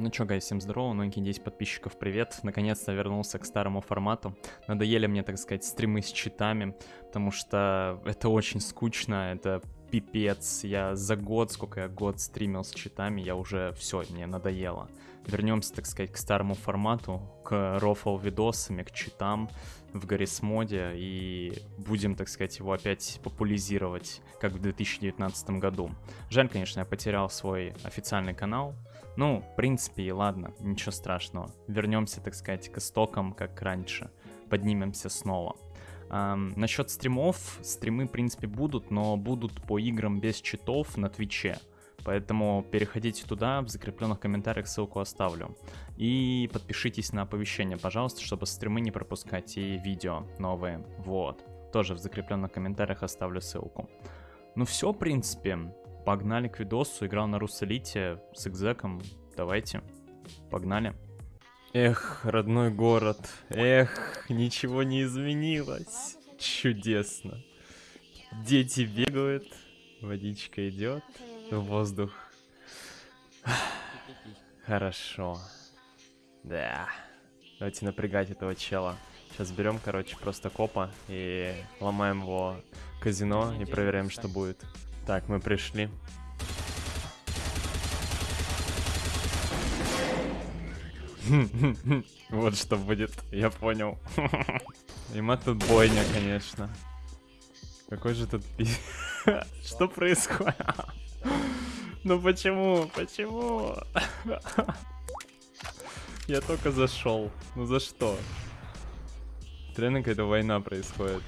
Ну чё, гайс, всем здорово, новенькие 10 подписчиков, привет. Наконец-то вернулся к старому формату. Надоели мне, так сказать, стримы с читами, потому что это очень скучно, это пипец. Я за год, сколько я год стримил с читами, я уже все, мне надоело. Вернемся, так сказать, к старому формату, к рофл видосами, к читам в Гаррис моде и будем, так сказать, его опять популяризировать, как в 2019 году. Жаль, конечно, я потерял свой официальный канал, ну, в принципе, и ладно, ничего страшного. Вернемся, так сказать, к истокам, как раньше. Поднимемся снова. Um, насчет стримов, стримы, в принципе, будут, но будут по играм без читов на Твиче. Поэтому переходите туда, в закрепленных комментариях ссылку оставлю. И подпишитесь на оповещения, пожалуйста, чтобы стримы не пропускать и видео новые. Вот. Тоже в закрепленных комментариях оставлю ссылку. Ну все, в принципе. Погнали к видосу. Играл на Русалите с экзеком. Давайте. Погнали. Эх, родной город. Эх, ничего не изменилось. Чудесно. Дети бегают. Водичка идет. Воздух. Хорошо. Да. Давайте напрягать этого чела. Сейчас берем, короче, просто копа и ломаем его казино и проверяем, что будет. Так, мы пришли. Вот что будет, я понял. Има тут бойня, конечно. Какой же тут Что происходит? Ну почему? Почему? Я только зашел. Ну за что? Реально какая-то война происходит.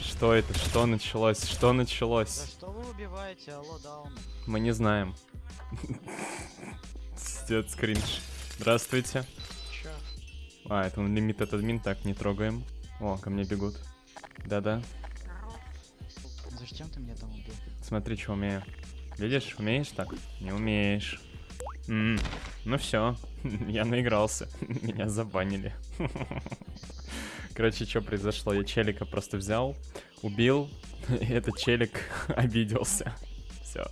Что это? Что началось? Что началось? За что вы убиваете? Алло, даун. Мы не знаем. Стет скринж. Здравствуйте. Чё? А, это он лимит от админ, так, не трогаем. О, ко мне бегут. Да-да. Зачем ты меня там убил? Смотри, что умею. Видишь, умеешь так? Не умеешь. М -м. Ну все, я наигрался. Меня забанили. Короче, что произошло? Я челика просто взял, убил, и этот челик обиделся. Все.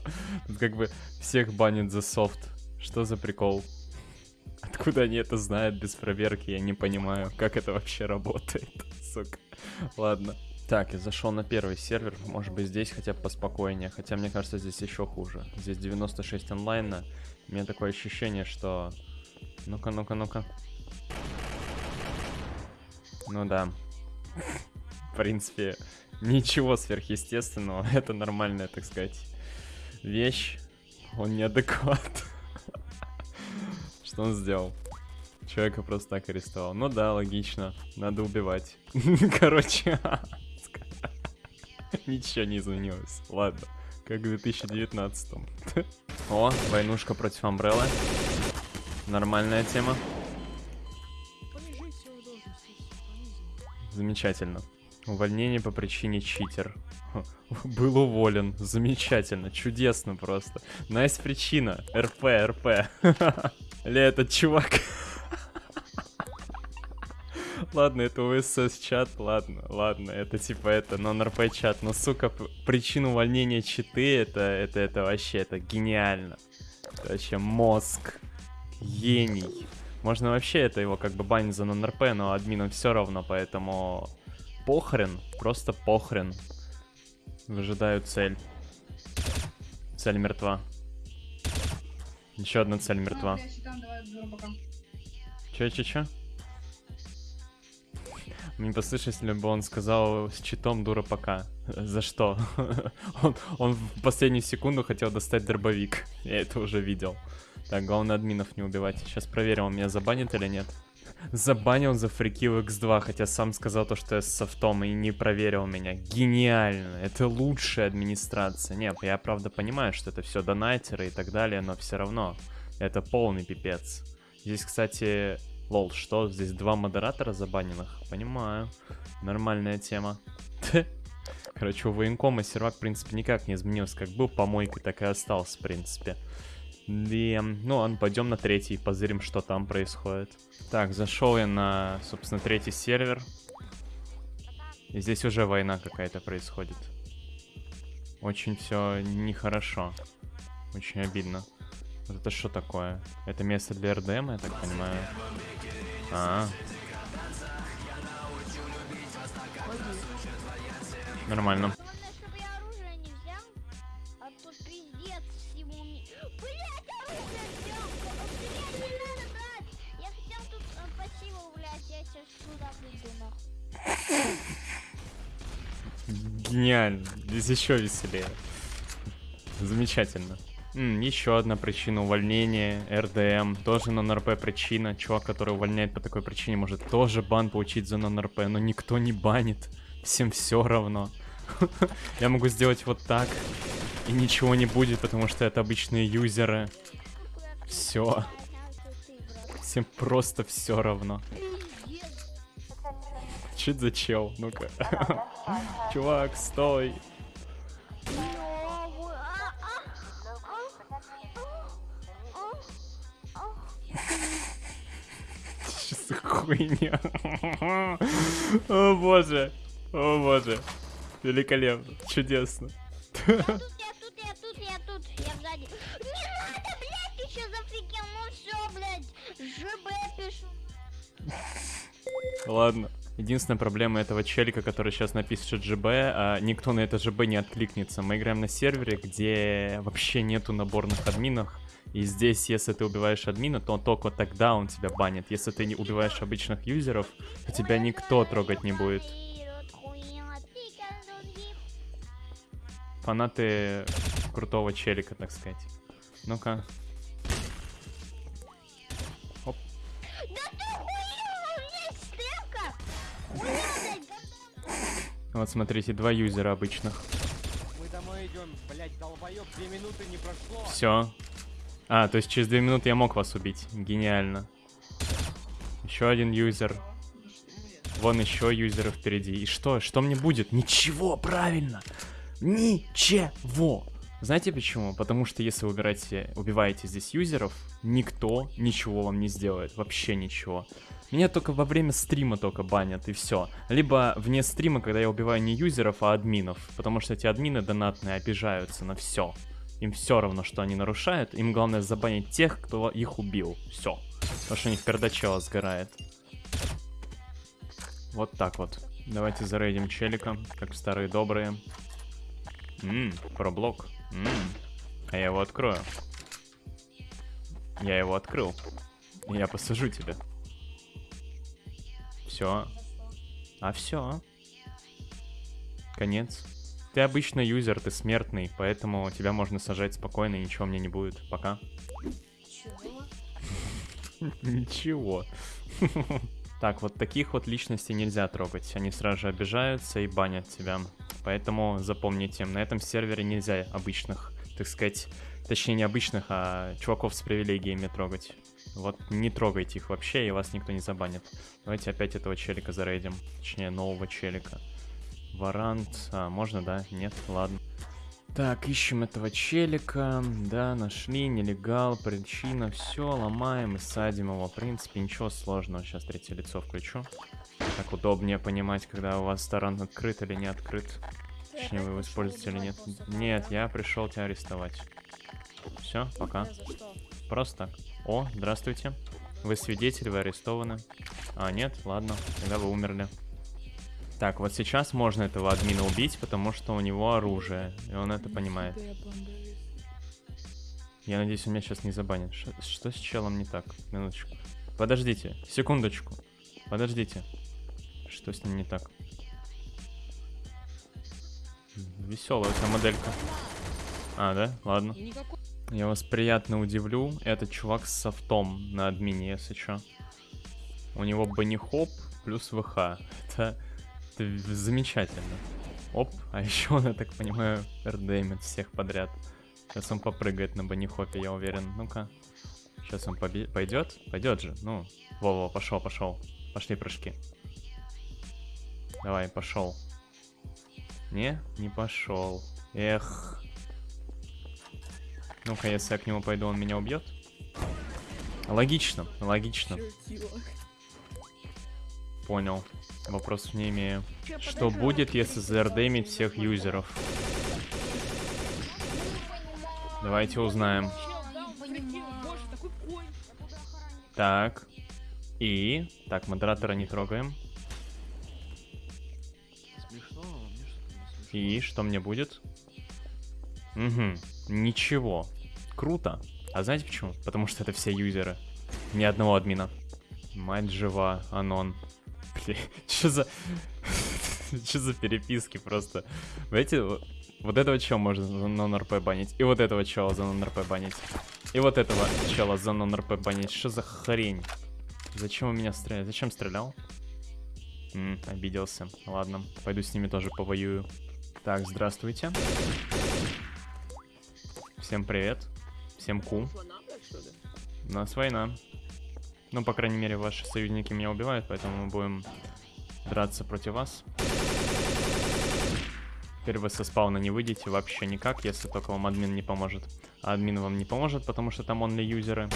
Как бы всех банит за софт. Что за прикол? Откуда они это знают без проверки? Я не понимаю, как это вообще работает. Сука. Ладно. Так, я зашел на первый сервер. Может быть, здесь хотя бы поспокойнее. Хотя, мне кажется, здесь еще хуже. Здесь 96 онлайна. У меня такое ощущение, что... Ну-ка, ну-ка, ну-ка. Ну да. В принципе, ничего сверхъестественного. Это нормальная, так сказать, вещь. Он неадекват. Что он сделал? Человека просто так арестовал. Ну да, логично. Надо убивать. Короче, ничего не изменилось. Ладно, как в 2019 О, войнушка против Амбреллы. Нормальная тема. Замечательно. Увольнение по причине читер. Был уволен. Замечательно. Чудесно просто. Nice причина. РП, РП. Ли этот чувак. Ладно, это УСС чат, ладно, ладно, это типа это нон-РП чат, но, сука, причина увольнения читы, это, это, это вообще, это гениально. Это вообще мозг, гений. Можно вообще это его как бы банить за нон-РП, но админам все равно, поэтому похрен, просто похрен. Выжидаю цель. Цель мертва. Еще одна цель мертва. Че, че, че? Мне послышалось, ли бы он сказал с читом дура пока. За что? он, он в последнюю секунду хотел достать дробовик. Я это уже видел. Так, главное админов не убивать. Сейчас проверим, он меня забанит или нет. Забанил за фрикил x2, хотя сам сказал то, что я с софтом и не проверил меня. Гениально. Это лучшая администрация. Нет, я правда понимаю, что это все донатеры и так далее, но все равно. Это полный пипец. Здесь, кстати, лол, что? Здесь два модератора забаненных? Понимаю. Нормальная тема. Короче, у военкома сервак, в принципе, никак не изменился. Как был помойкой, так и остался, в принципе. И, ну ладно, пойдем на третий, позырим, что там происходит. Так, зашел я на, собственно, третий сервер. И здесь уже война какая-то происходит. Очень все нехорошо. Очень обидно. Вот это что такое? Это место для РДМ, я так понимаю? А, нормально. А тут э. Гениально. Здесь еще веселее. Замечательно. Еще одна причина увольнения. РДМ. Тоже нон-РП причина. Чувак, который увольняет по такой причине, может тоже бан получить за нон-РП, но никто не банит. Всем все равно. Я могу сделать вот так. И ничего не будет, потому что это обычные юзеры. Брат. Всем просто все равно. Это за чел? Ну-ка. Чувак, стой. Хуйня? О боже. О боже. Великолепно. Чудесно. Ладно. Единственная проблема этого челика, который сейчас напишет ЖБ, а никто на это ЖБ не откликнется. Мы играем на сервере, где вообще нету наборных админов. И здесь, если ты убиваешь админа, то только тогда он тебя банит. Если ты не убиваешь обычных юзеров, то тебя никто трогать не будет. Фанаты крутого челика, так сказать. Ну-ка. Вот смотрите, два юзера обычных. Мы домой идем, блять, долбоёб, две минуты не прошло. Все. А, то есть через две минуты я мог вас убить. Гениально. Еще один юзер. Вон еще юзеры впереди. И что? Что мне будет? Ничего, правильно. Ничего. Знаете почему? Потому что если вы убираете, убиваете здесь юзеров, никто ничего вам не сделает. Вообще ничего. Меня только во время стрима только банят, и все. Либо вне стрима, когда я убиваю не юзеров, а админов. Потому что эти админы донатные обижаются на все. Им все равно, что они нарушают. Им главное забанить тех, кто их убил. Все. Потому что у них пердачела сгорает. Вот так вот. Давайте зарейдим челика, как старые добрые. Ммм, проблок. Ммм. А я его открою. Я его открыл. Я посажу тебя. Все. А все. Конец. Ты обычно юзер, ты смертный, поэтому тебя можно сажать спокойно, и ничего мне не будет. Пока. Ничего. Так, вот таких вот личностей нельзя трогать. Они сразу же обижаются и банят тебя. Поэтому запомните, на этом сервере нельзя обычных, так сказать, точнее не обычных, а чуваков с привилегиями трогать. Вот не трогайте их вообще, и вас никто не забанит. Давайте опять этого челика зарейдим. Точнее, нового челика. Варант. А, можно, да? Нет? Ладно. Так, ищем этого челика. Да, нашли. Нелегал, причина. Все, ломаем и садим его. В принципе, ничего сложного. Сейчас третье лицо включу. Так удобнее понимать, когда у вас сторон открыт или не открыт. Точнее, вы его используете или нет. Нет, я пришел тебя арестовать. Все, пока. Просто так. О, здравствуйте. Вы свидетель, вы арестованы. А, нет, ладно, тогда вы умерли. Так, вот сейчас можно этого админа убить, потому что у него оружие, и он это понимает. Я надеюсь, он меня сейчас не забанит. Ш- Что, с челом не так? Минуточку. Подождите, секундочку. Подождите. Что с ним не так? Веселая эта моделька. А, да? Ладно. Я вас приятно удивлю. Этот чувак с софтом на админе, если чё. У него банихоп плюс ВХ. Это, это замечательно. Оп, а еще он, я так понимаю, рдмит всех подряд. Сейчас он попрыгает на банихопе, я уверен. Ну-ка. Сейчас он пойдет? Пойдет же. Ну, Вова, пошел, пошел. Пошли прыжки. Давай, пошел. Не, не пошел. Эх. Ну-ка, если я к нему пойду, он меня убьет? Логично, логично. Понял. Вопросов не имею. Что будет, если зардемить всех юзеров? Давайте узнаем. Так. И... Так, модератора не трогаем. Смешно, мне что-то не смешно. И что мне будет? Угу, ничего. Круто. А знаете почему? Потому что это все юзеры. Ни одного админа. Мать жива, Анон. Бля, что за... Что за переписки просто? Знаете, вот- этого чела можно за нон-РП банить, и вот этого чела за нон-РП банить, и вот этого чела за нон-РП банить. Что за хрень? Зачем у меня стрелял? Зачем стрелял? М, обиделся. Ладно, пойду с ними тоже повоюю. Так, здравствуйте. Всем привет. Всем ку. У нас война. Ну, по крайней мере, ваши союзники меня убивают, поэтому мы будем драться против вас. Теперь вы со спауна не выйдете вообще никак, если только вам админ не поможет. А админ вам не поможет, потому что там онли юзеры.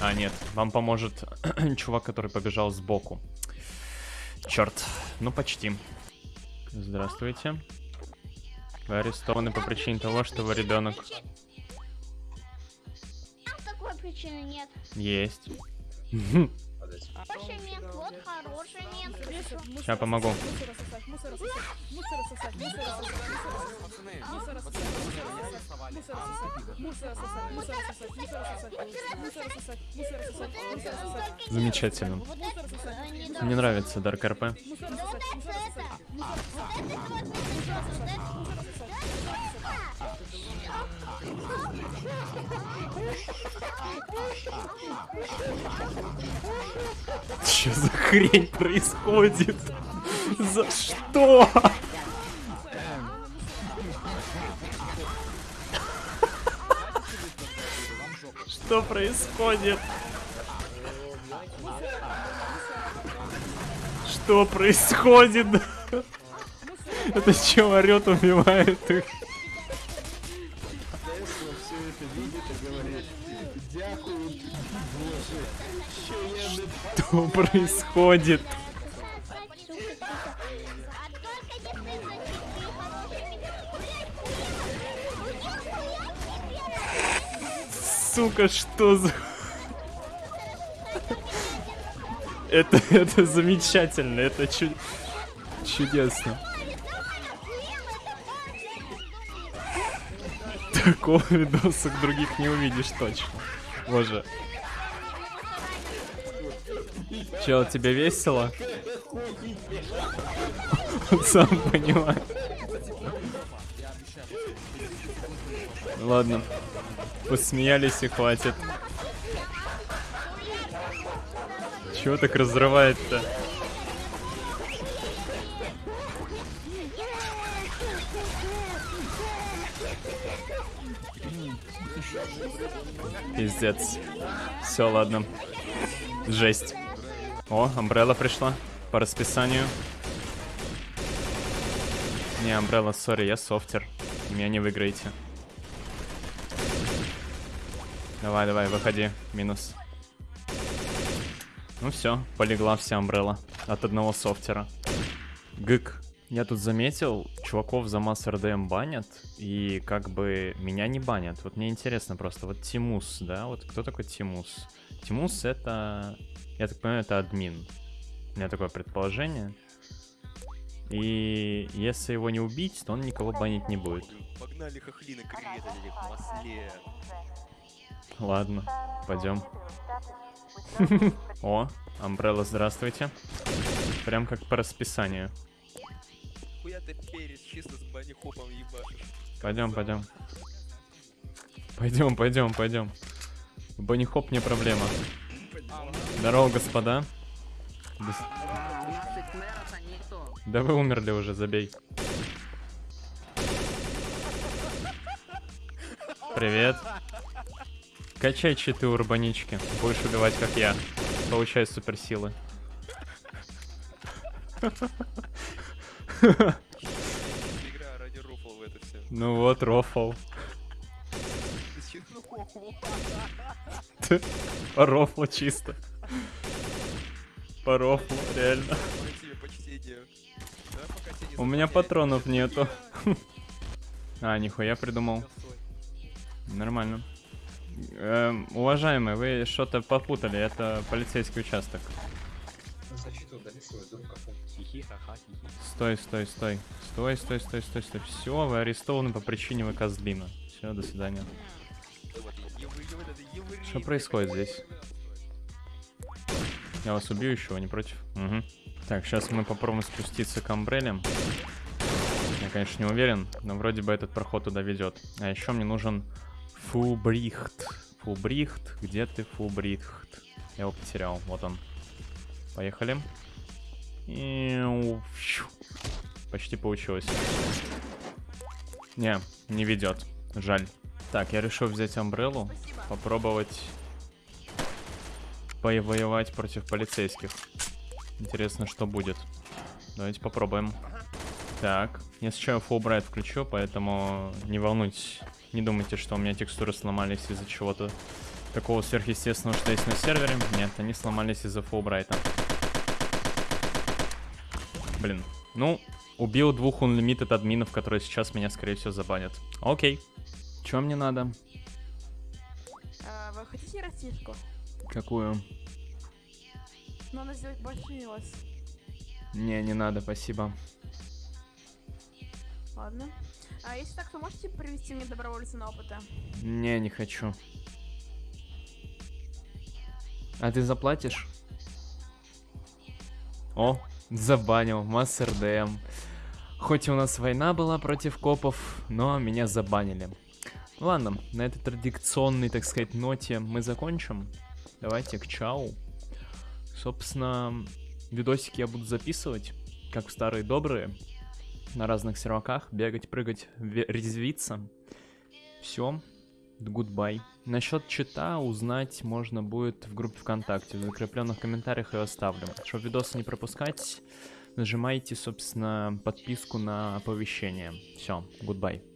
А, нет, вам поможет чувак, который побежал сбоку. Черт, ну почти. Здравствуйте. Вы арестованы по причине того, что вы ребенок. Причины нет. Есть. Хороший мент, вот хороший мент. Сейчас помогу. Замечательно. Вот это, не Мне нравится Dark RP. Что за хрень происходит? За что? Что происходит? Что происходит? Это что, орет, убивает их? Что происходит? Сука, что за... Это, это замечательно, это чу- чудесно. Такого видосок других не увидишь точно. Боже. Чел, тебе весело? Сам понимает. Ладно. Посмеялись и хватит. Чего так разрывает-то? Пиздец. Все, ладно. Жесть. О, Амбрелла пришла. По расписанию. Не, Амбрелла, сори, я софтер. Меня не выиграете. Давай, давай, выходи. Минус. Ну все, полегла вся Амбрелла. От одного софтера. Гык. Я тут заметил, чуваков за масс РДМ банят, и как бы меня не банят. Вот мне интересно просто, вот Тимус, да, вот кто такой Тимус? Тимус это, я так понимаю, это админ. У меня такое предположение. И если его не убить, то он никого банить не будет. Погнали хохлины креветали в масле. Ладно, пойдем. О, Амбрелла, здравствуйте. Прям как по расписанию. Хуя ты перец чисто с бани хопом ебашишь. Пойдем, пойдем. Пойдем, пойдем, пойдем. Банихоп не проблема. Здорово, господа. Да вы умерли уже, забей. Привет. Качай читы урбанички. Будешь убивать, как я. Получай суперсилы. Ну вот, рофл. По рофлу чисто. По рофлу, реально. У меня патронов нету. А, нихуя придумал. Нормально. Эм, уважаемые, вы что-то попутали, это полицейский участок. Стой, стой, стой. Стой, стой, стой, стой, стой. Все, вы арестованы по причине вы козлина. Все, до свидания. Что происходит здесь? Я вас убью еще, не против? Мгм. Так, сейчас мы попробуем спуститься к амбрелям. Я, конечно, не уверен, но вроде бы этот проход туда ведет. А еще мне нужен Фубрихт. Фубрихт, где ты, Фубрихт? Я его потерял, вот он. Поехали. И... Почти получилось. Не, не ведет. Жаль. Так, я решил взять амбреллу, попробовать повоевать против полицейских. Интересно, что будет. Давайте попробуем. Так, я сейчас Fulbright включу, поэтому не волнуйтесь. Не думайте, что у меня текстуры сломались из-за чего-то такого сверхъестественного, что есть на сервере. Нет, они сломались из-за Fulbright. Блин. Ну, убил двух unlimited админов, которые сейчас меня, скорее всего, забанят. Окей. Чем мне надо? А, вы хотите растишку? Какую? Надо сделать больше вас. Не, не надо, спасибо. Ладно. А если так, то можете привести мне добровольца на опыта? Не, не хочу. А ты заплатишь? О, забанил, масс РДМ. Хоть у нас война была против копов, но меня забанили. Ладно, на этой традиционной, так сказать, ноте мы закончим. Давайте к чау. Собственно, видосики я буду записывать, как в старые добрые, на разных серваках, бегать, прыгать, резвиться. Все, goodbye. Насчет чита узнать можно будет в группе ВКонтакте, в закрепленных комментариях я оставлю. Чтобы видосы не пропускать, нажимайте, собственно, подписку на оповещение. Все, goodbye.